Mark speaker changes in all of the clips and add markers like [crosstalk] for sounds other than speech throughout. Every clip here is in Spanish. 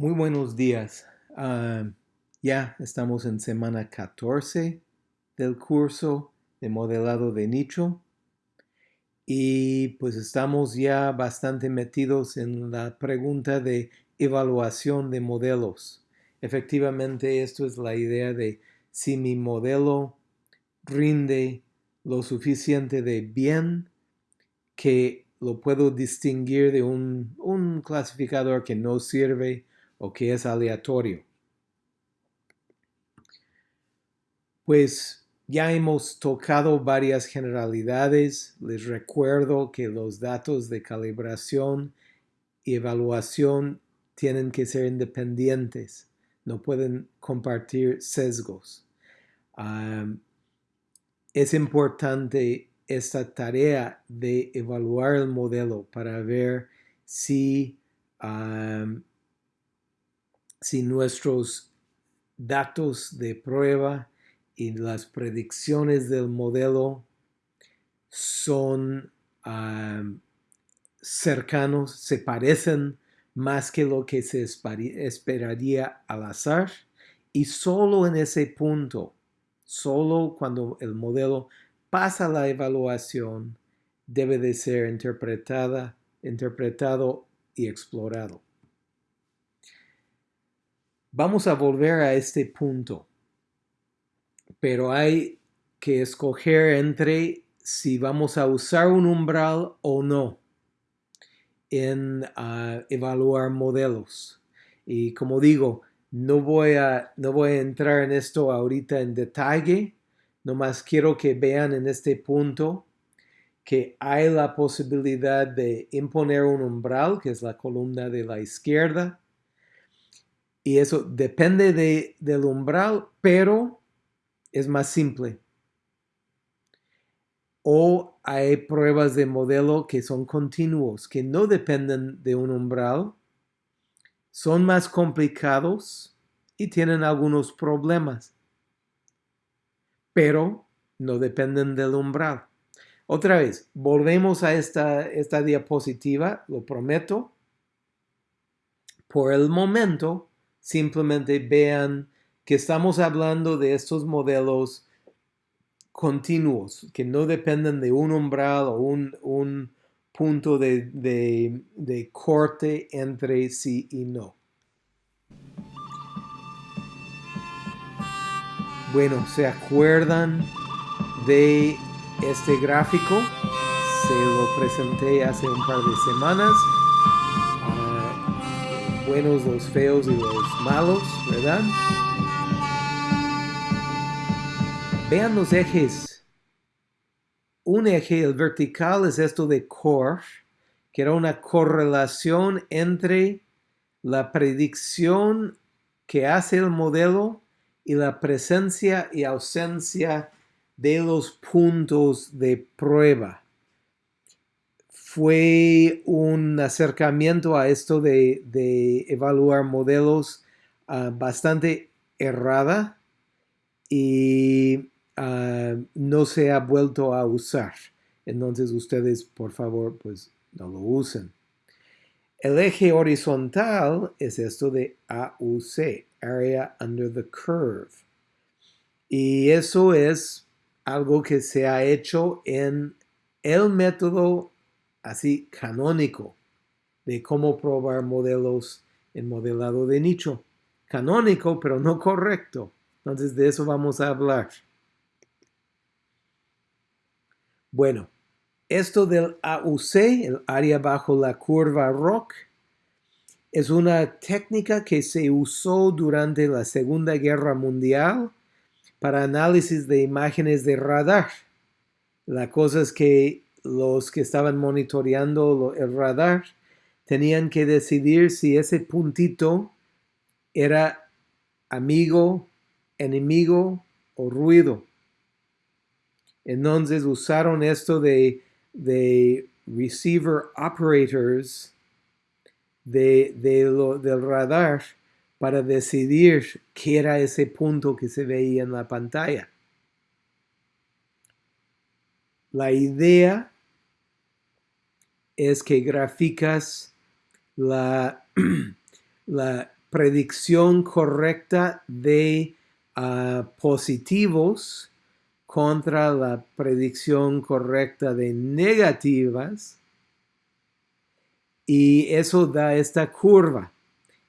Speaker 1: Muy buenos días. Ah, ya estamos en semana 14 del curso de modelado de nicho y pues estamos ya bastante metidos en la pregunta de evaluación de modelos. Efectivamente, esto es la idea de si mi modelo rinde lo suficiente de bien que lo puedo distinguir de un, un clasificador que no sirve o que es aleatorio. Pues ya hemos tocado varias generalidades. Les recuerdo que los datos de calibración y evaluación tienen que ser independientes. No pueden compartir sesgos. es importante esta tarea de evaluar el modelo para ver si si nuestros datos de prueba y las predicciones del modelo son cercanos, se parecen más que lo que se esperaría al azar y solo en ese punto, solo cuando el modelo pasa la evaluación, debe de ser interpretada, interpretado y explorado. Vamos a volver a este punto, pero hay que escoger entre si vamos a usar un umbral o no en ah, evaluar modelos. Y como digo, no voy, a, no voy a entrar en esto ahorita en detalle, nomás quiero que vean en este punto que hay la posibilidad de imponer un umbral, que es la columna de la izquierda, y eso depende de, del umbral, pero es más simple. O hay pruebas de modelo que son continuos, que no dependen de un umbral, son más complicados y tienen algunos problemas, pero no dependen del umbral. Otra vez, volvemos a esta, esta diapositiva, lo prometo. Por el momento, simplemente vean que estamos hablando de estos modelos continuos, que no dependen de un umbral o un, punto de, de corte entre sí y no. Bueno, ¿se acuerdan de este gráfico? Se lo presenté hace un par de semanas buenos, los feos y los malos, ¿verdad? Vean los ejes. Un eje, el vertical, es esto de core, que era una correlación entre la predicción que hace el modelo y la presencia y ausencia de los puntos de prueba fue un acercamiento a esto de, evaluar modelos ah, bastante errada y ah, no se ha vuelto a usar. Entonces ustedes, por favor, pues no lo usen. El eje horizontal es esto de AUC, Area Under the Curve. Y eso es algo que se ha hecho en el método así canónico de cómo probar modelos en modelado de nicho. Canónico, pero no correcto. Entonces de eso vamos a hablar. Bueno, esto del AUC, el área bajo la curva ROC, es una técnica que se usó durante la Segunda Guerra Mundial para análisis de imágenes de radar. La cosa es que los que estaban monitoreando el radar tenían que decidir si ese puntito era amigo, enemigo o ruido. Entonces usaron esto de, receiver operators de, del radar para decidir qué era ese punto que se veía en la pantalla. La idea es que graficas la, [clears throat] la predicción correcta de uh, positivos contra la predicción correcta de negativas. Y eso da esta curva.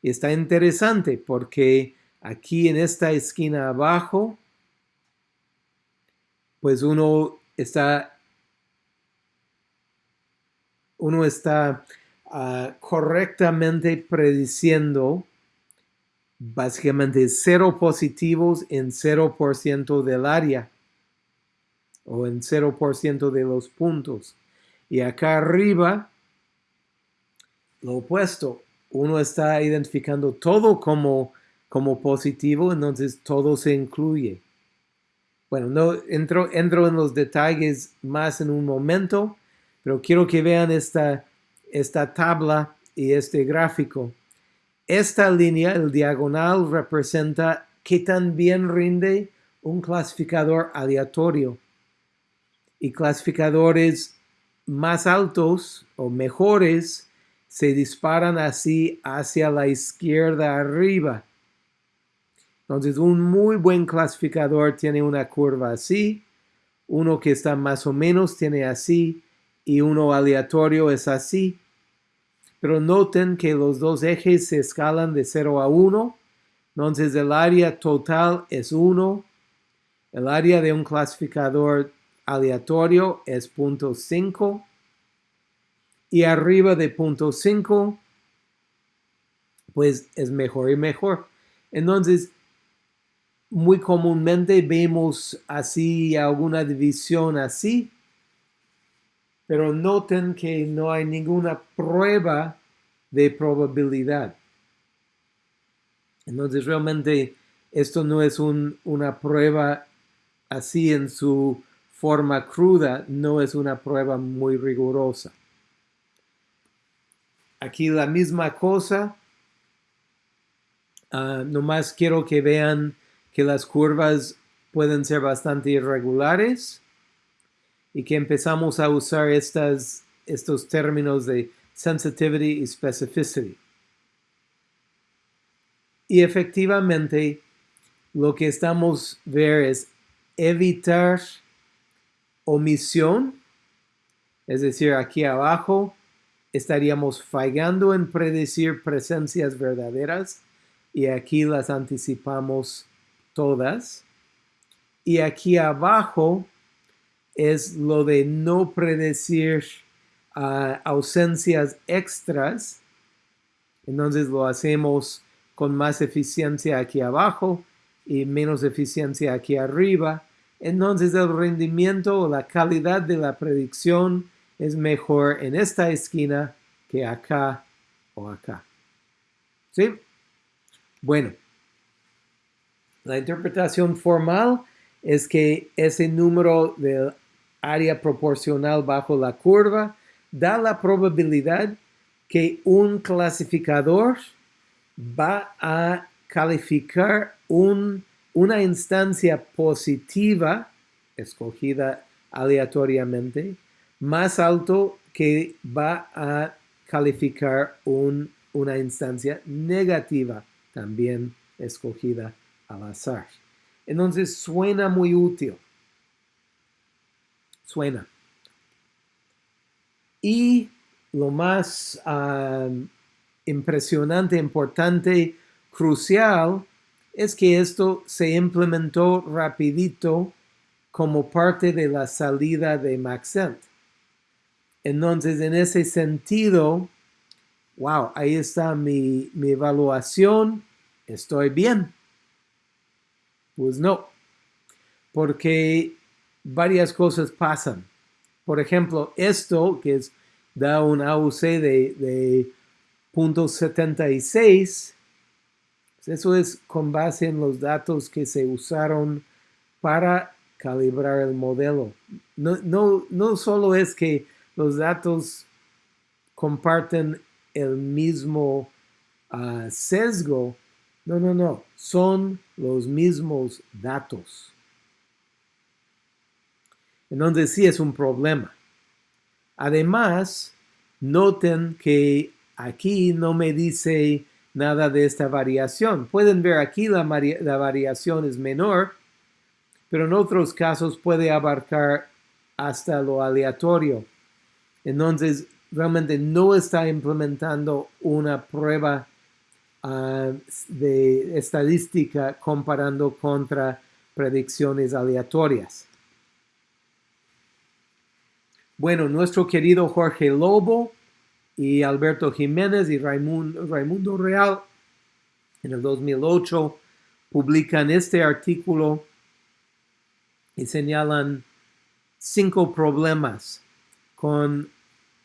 Speaker 1: Está interesante porque aquí en esta esquina abajo, pues uno está, uno está uh, correctamente prediciendo básicamente cero positivos en 0% del área o en 0% de los puntos. Y acá arriba, lo opuesto, uno está identificando todo como, como positivo, entonces todo se incluye. Bueno, no entro, en los detalles más en un momento, pero quiero que vean esta, esta tabla y este gráfico. Esta línea, el diagonal, representa qué tan bien rinde un clasificador aleatorio. Y clasificadores más altos o mejores se disparan así hacia la izquierda arriba. Entonces, un muy buen clasificador tiene una curva así, uno que está más o menos tiene así, y uno aleatorio es así. Pero noten que los dos ejes se escalan de 0 a 1, entonces el área total es 1, el área de un clasificador aleatorio es 0.5 y arriba de 0.5 pues es mejor y mejor. Entonces, muy comúnmente vemos así alguna división así, pero noten que no hay ninguna prueba de probabilidad. Entonces realmente esto no es una prueba así en su forma cruda, no es una prueba muy rigurosa. Aquí la misma cosa, uh, nomás quiero que vean que las curvas pueden ser bastante irregulares y que empezamos a usar estas, estos términos de sensitivity y specificity. Y efectivamente, lo que estamos ver es evitar omisión, es decir, aquí abajo estaríamos fallando en predecir presencias verdaderas y aquí las anticipamos todas. Y aquí abajo es lo de no predecir ah, ausencias extras. Entonces lo hacemos con más eficiencia aquí abajo y menos eficiencia aquí arriba. Entonces el rendimiento o la calidad de la predicción es mejor en esta esquina que acá o acá. ¿Sí? Bueno, la interpretación formal es que ese número del área proporcional bajo la curva da la probabilidad que un clasificador va a calificar una instancia positiva, escogida aleatoriamente, más alto que va a calificar una instancia negativa, también escogida al. Entonces suena muy útil suena. Y lo más impresionante, importante, crucial, es que esto se implementó rapidito como parte de la salida de Maxent. Entonces, en ese sentido, wow, ahí está mi, mi evaluación, estoy bien. Pues no, porque varias cosas pasan. Por ejemplo, esto que es, da un AUC de, de .76, eso es con base en los datos que se usaron para calibrar el modelo. No, no, no solo es que los datos comparten el mismo ah, sesgo, no, no, no, son los mismos datos. Entonces sí es un problema. Además, noten que aquí no me dice nada de esta variación. Pueden ver aquí la, la variación es menor, pero en otros casos puede abarcar hasta lo aleatorio. Entonces, realmente no está implementando una prueba uh, de estadística comparando contra predicciones aleatorias. Bueno, nuestro querido Jorge Lobo y Alberto Jiménez y Raimundo, Raimundo Real en el 2008 publican este artículo y señalan cinco problemas con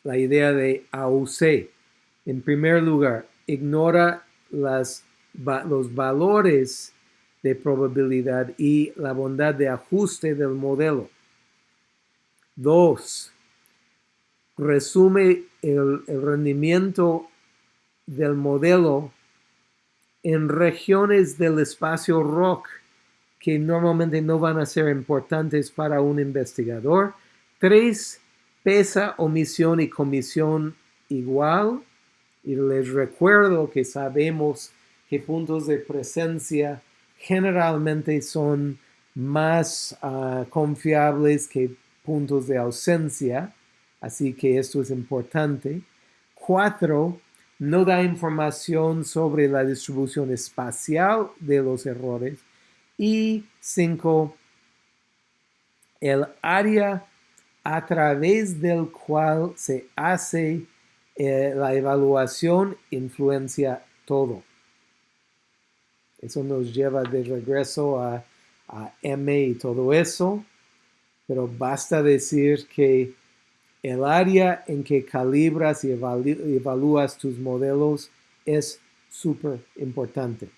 Speaker 1: la idea de AUC. En primer lugar, ignora las, los valores de probabilidad y la bondad de ajuste del modelo. Dos, resume el, el rendimiento del modelo en regiones del espacio rock que normalmente no van a ser importantes para un investigador. Tres, pesa omisión y comisión igual. Y les recuerdo que sabemos que puntos de presencia generalmente son más uh, confiables que puntos de ausencia. Así que esto es importante. Cuatro, no da información sobre la distribución espacial de los errores. Y cinco, el área a través del cual se hace eh, la evaluación influencia todo. Eso nos lleva de regreso a, a M y todo eso, pero basta decir que el área en que calibras y evalúas tus modelos es súper importante.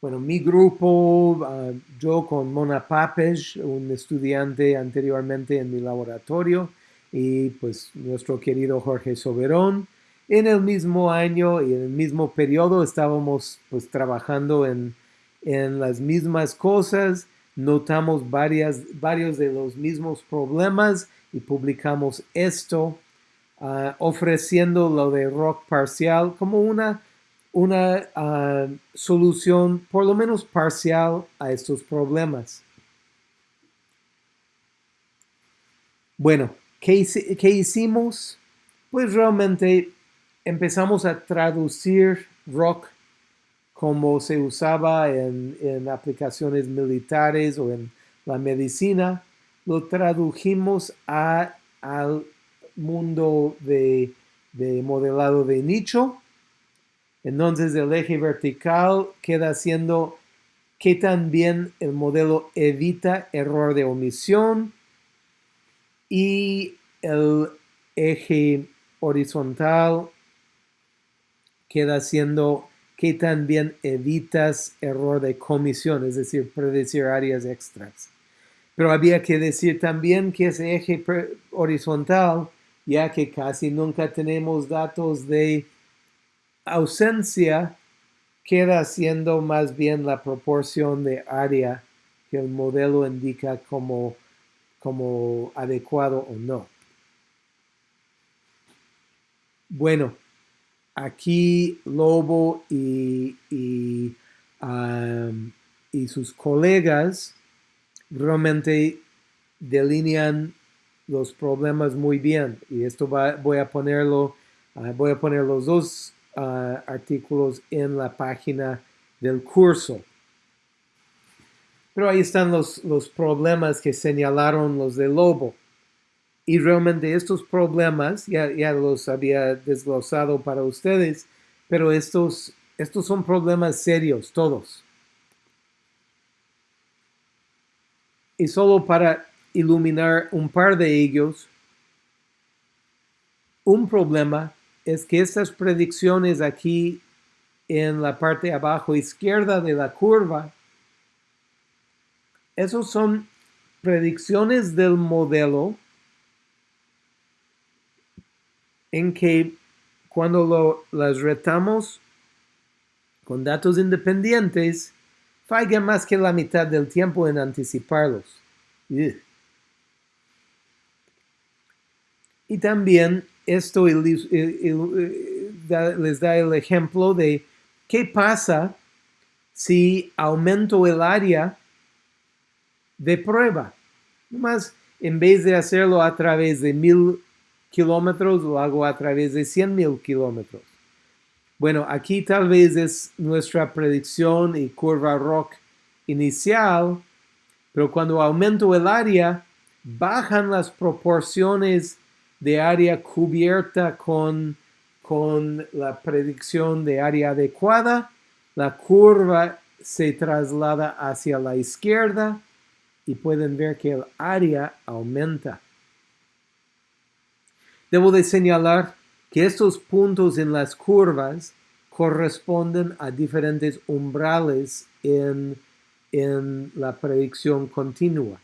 Speaker 1: Bueno, mi grupo, ah, yo con Mona Papes, un estudiante anteriormente en mi laboratorio, y pues nuestro querido Jorge Soberón, en el mismo año y en el mismo periodo estábamos pues trabajando en, en las mismas cosas, notamos varias, varios de los mismos problemas y publicamos esto uh, ofreciendo lo de rock parcial como una, una uh, solución por lo menos parcial a estos problemas. Bueno, ¿qué, hicimos? Pues realmente empezamos a traducir rock como se usaba en, aplicaciones militares o en la medicina, lo tradujimos a, al mundo de, de modelado de nicho. Entonces el eje vertical queda siendo que también el modelo evita error de omisión y el eje horizontal queda siendo que también evitas error de comisión, es decir, predecir áreas extras. Pero había que decir también que ese eje horizontal, ya que casi nunca tenemos datos de ausencia, queda siendo más bien la proporción de área que el modelo indica como, como adecuado o no. Bueno, aquí Lobo y, y, sus colegas realmente delinean los problemas muy bien y esto voy a ponerlo ah, voy a poner los dos ah, artículos en la página del curso pero ahí están los, los problemas que señalaron los de Lobo y realmente estos problemas, ya, ya los había desglosado para ustedes, pero estos, estos son problemas serios, todos. Y solo para iluminar un par de ellos, un problema es que estas predicciones aquí en la parte abajo izquierda de la curva, esos son predicciones del modelo en que cuando las retamos con datos independientes, falla más que la mitad del tiempo en anticiparlos. Y también esto les da el ejemplo de qué pasa si aumento el área de prueba. Más en vez de hacerlo a través de mil kilómetros, lo hago a través de cien mil kilómetros. Bueno, aquí tal vez es nuestra predicción y curva rock inicial, pero cuando aumento el área, bajan las proporciones de área cubierta con, con la predicción de área adecuada, la curva se traslada hacia la izquierda y pueden ver que el área aumenta. Debo de señalar que estos puntos en las curvas corresponden a diferentes umbrales en, en la predicción continua.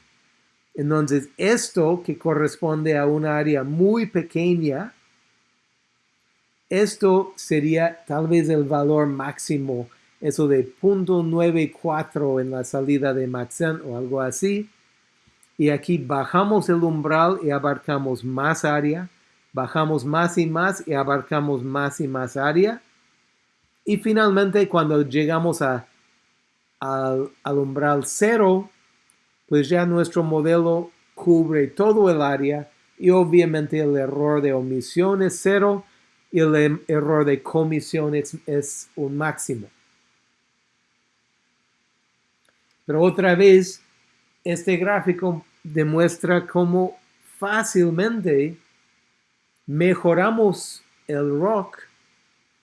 Speaker 1: Entonces, esto que corresponde a una área muy pequeña, esto sería tal vez el valor máximo, eso de 0.94 en la salida de Maxent o algo así. Y aquí bajamos el umbral y abarcamos más área, bajamos más y más y abarcamos más y más área. Y finalmente cuando llegamos a, al, al umbral cero, pues ya nuestro modelo cubre todo el área y obviamente el error de omisión es cero y el em, error de comisión es, un máximo. Pero otra vez, este gráfico demuestra cómo fácilmente mejoramos el rock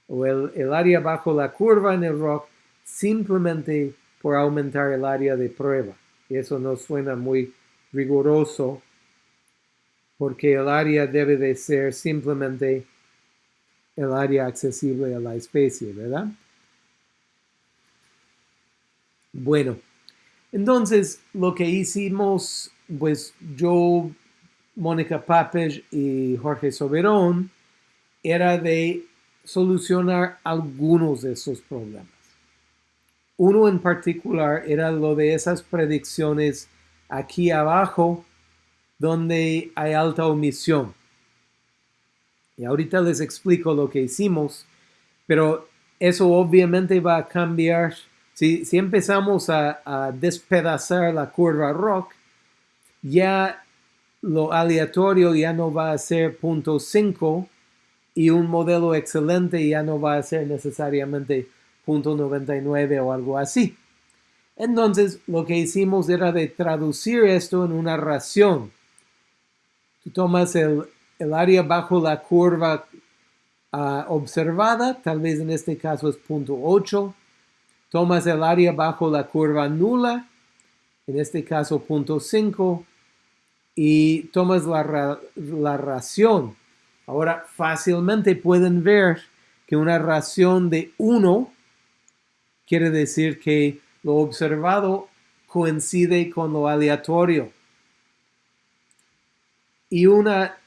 Speaker 1: o el, área bajo la curva en el rock simplemente por aumentar el área de prueba y eso no suena muy riguroso porque el área debe de ser simplemente el área accesible a la especie, ¿verdad? Bueno, entonces lo que hicimos, pues yo, Mónica Papes y Jorge Soberón, era de solucionar algunos de esos problemas. Uno en particular era lo de esas predicciones aquí abajo donde hay alta omisión. Y ahorita les explico lo que hicimos, pero eso obviamente va a cambiar. Si, empezamos a, despedazar la curva rock, ya lo aleatorio ya no va a ser 0.5 y un modelo excelente ya no va a ser necesariamente 0.99 o algo así. Entonces, lo que hicimos era de traducir esto en una ración. Tú tomas el, área bajo la curva ah, observada, tal vez en este caso es 0.8. Tomas el área bajo la curva nula, en este caso 0.5, y tomas la, la ración. Ahora, fácilmente pueden ver que una ración de 1 quiere decir que lo observado coincide con lo aleatorio. Y una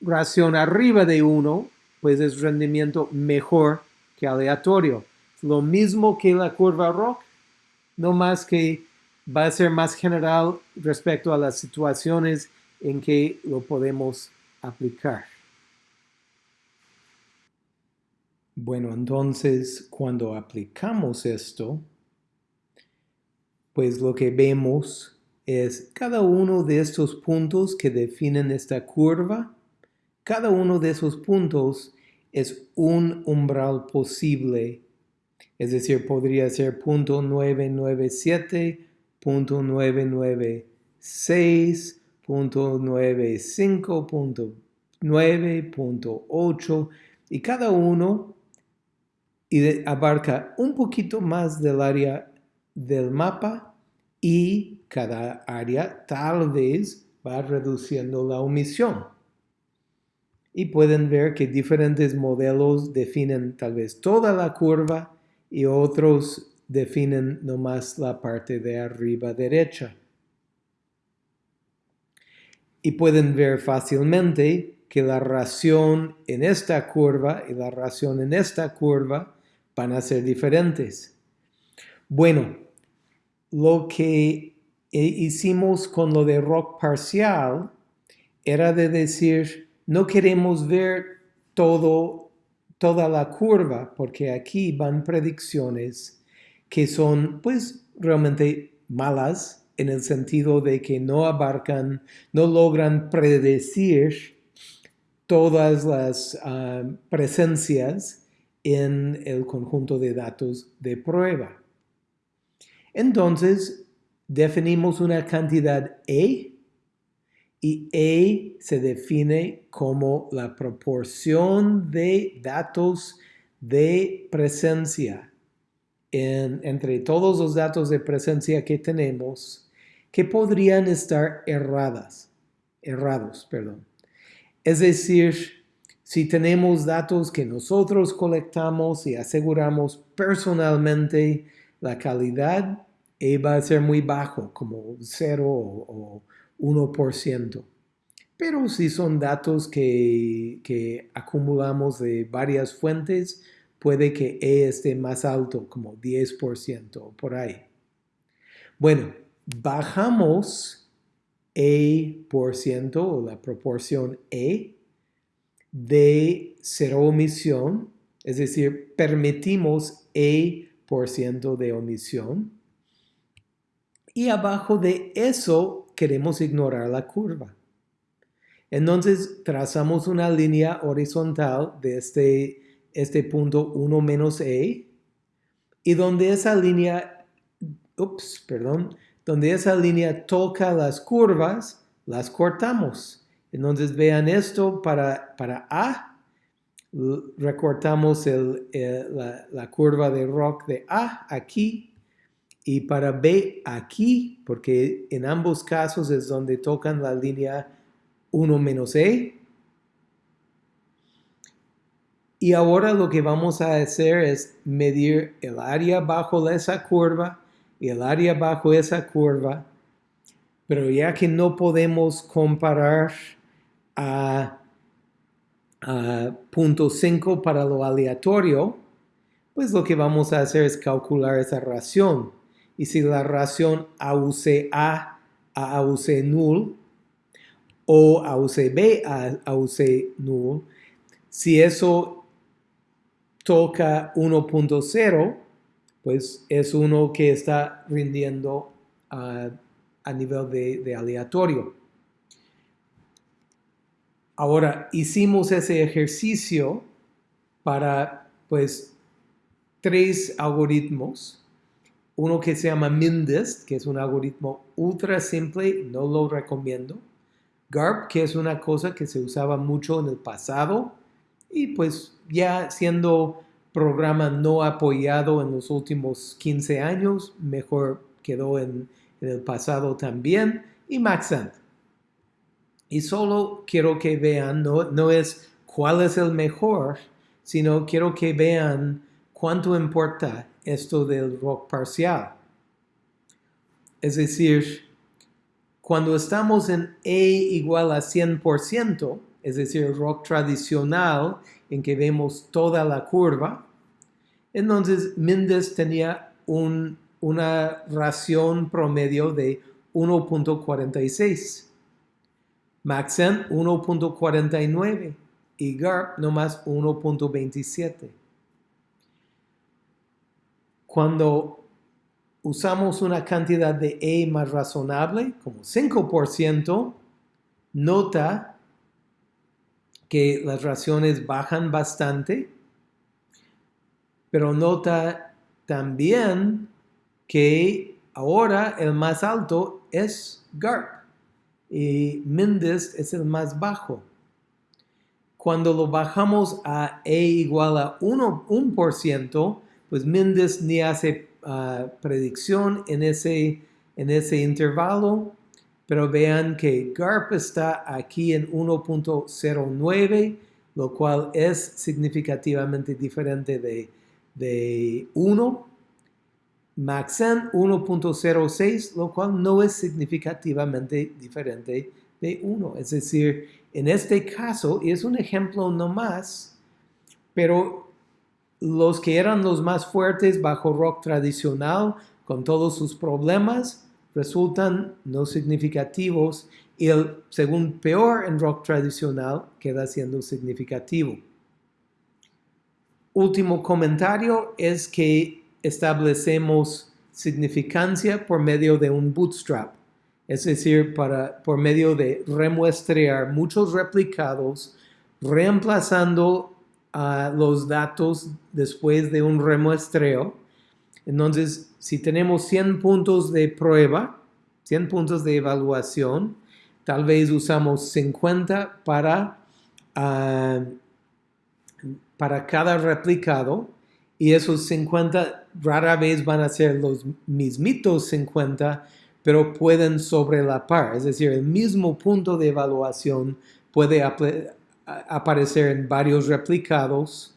Speaker 1: ración arriba de 1, pues es rendimiento mejor que aleatorio. Lo mismo que la curva ROC, no más que va a ser más general respecto a las situaciones en que lo podemos aplicar. Bueno, entonces cuando aplicamos esto, pues lo que vemos es cada uno de estos puntos que definen esta curva, cada uno de esos puntos es un umbral posible. Es decir, podría ser punto 997, punto 996, punto 95, punto 9, punto 8, y cada uno abarca un poquito más del área del mapa y cada área tal vez va reduciendo la omisión. Y pueden ver que diferentes modelos definen tal vez toda la curva y otros definen nomás la parte de arriba derecha. Y pueden ver fácilmente que la ración en esta curva y la ración en esta curva van a ser diferentes. Bueno, lo que hicimos con lo de rock parcial era de decir, no queremos ver todo toda la curva, porque aquí van predicciones que son pues realmente malas en el sentido de que no abarcan, no logran predecir todas las ah, presencias en el conjunto de datos de prueba. Entonces, definimos una cantidad E y E se define como la proporción de datos de presencia entre todos los datos de presencia que tenemos que podrían estar erradas, errados. Perdón. Es decir, si tenemos datos que nosotros colectamos y aseguramos personalmente la calidad, e va a ser muy bajo, como 0 o 1%. Pero si son datos que, que acumulamos de varias fuentes, puede que E esté más alto, como 10% por ahí. Bueno, bajamos e por ciento o la proporción E de cero omisión, es decir, permitimos E por ciento de omisión. Y abajo de eso queremos ignorar la curva. Entonces trazamos una línea horizontal de este, este punto 1 menos E y donde esa línea, perdón, donde esa línea toca las curvas, las cortamos. Entonces vean esto para, para A, recortamos la, la, curva de rock de A aquí y para B aquí, porque en ambos casos es donde tocan la línea 1 menos E. Y ahora lo que vamos a hacer es medir el área bajo esa curva y el área bajo esa curva, pero ya que no podemos comparar a, punto 5 para lo aleatorio, pues lo que vamos a hacer es calcular esa ración. Y si la ración AUC A a AUC null o AUC B a AUC null, si eso toca 1.0, pues es uno que está rindiendo a nivel de, aleatorio. Ahora, hicimos ese ejercicio para, pues, tres algoritmos. Uno que se llama MINDIST, que es un algoritmo ultra simple, no lo recomiendo. GARP, que es una cosa que se usaba mucho en el pasado y pues ya siendo programa no apoyado en los últimos 15 años, mejor quedó en, el pasado también, y Maxent. Y solo quiero que vean, no, no es cuál es el mejor, sino quiero que vean cuánto importa esto del rock parcial. Es decir, cuando estamos en E igual a 100%, es decir, rock tradicional en que vemos toda la curva, entonces Mendes tenía una ración promedio de 1.46, Maxen 1.49 y GARP nomás 1.27. Cuando usamos una cantidad de E más razonable, como 5%, nota que las raciones bajan bastante pero nota también que ahora el más alto es GARP y Mendes es el más bajo. Cuando lo bajamos a E igual a 1%, pues Mendes ni hace ah, predicción en ese, en ese intervalo, pero vean que GARP está aquí en 1.09, lo cual es significativamente diferente de de 1, Maxen 1.06, lo cual no es significativamente diferente de 1. Es decir, en este caso, y es un ejemplo nomás, pero los que eran los más fuertes bajo rock tradicional, con todos sus problemas, resultan no significativos y el segundo peor en rock tradicional queda siendo significativo. último comentario es que establecemos significancia por medio de un bootstrap, es decir, para, por medio de remuestrear muchos replicados, reemplazando los datos después de un remuestreo. Entonces, si tenemos 100 puntos de prueba, 100 puntos de evaluación, tal vez usamos 50 para, uh, para cada replicado y esos 50 rara vez van a ser los mismitos 50, pero pueden sobrelapar, es decir, el mismo punto de evaluación puede aparecer en varios replicados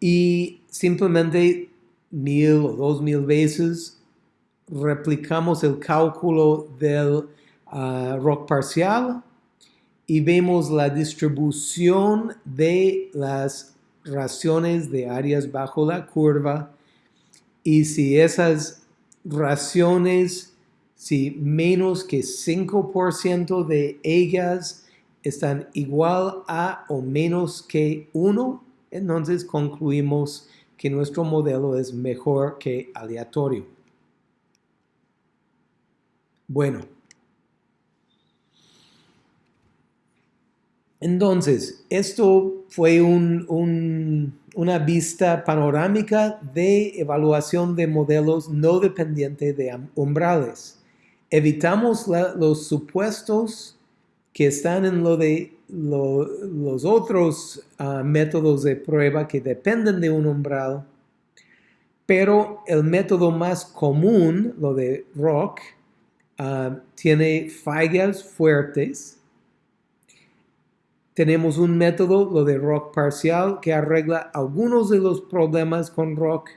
Speaker 1: y simplemente mil o dos mil veces replicamos el cálculo del uh, rock parcial y vemos la distribución de las raciones de áreas bajo la curva y si esas raciones, si menos que 5% de ellas están igual a o menos que 1, entonces concluimos que nuestro modelo es mejor que aleatorio. Bueno, Entonces, esto fue una vista panorámica de evaluación de modelos no dependientes de umbrales. Evitamos los supuestos que están en lo de los otros ah, métodos de prueba que dependen de un umbral, pero el método más común, lo de ROC, ah, tiene fallas fuertes tenemos un método, lo de rock parcial, que arregla algunos de los problemas con rock.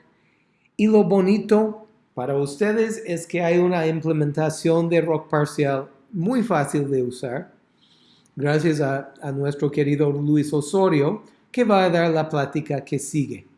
Speaker 1: Y lo bonito para ustedes es que hay una implementación de rock parcial muy fácil de usar, gracias a, a nuestro querido Luis Osorio, que va a dar la plática que sigue.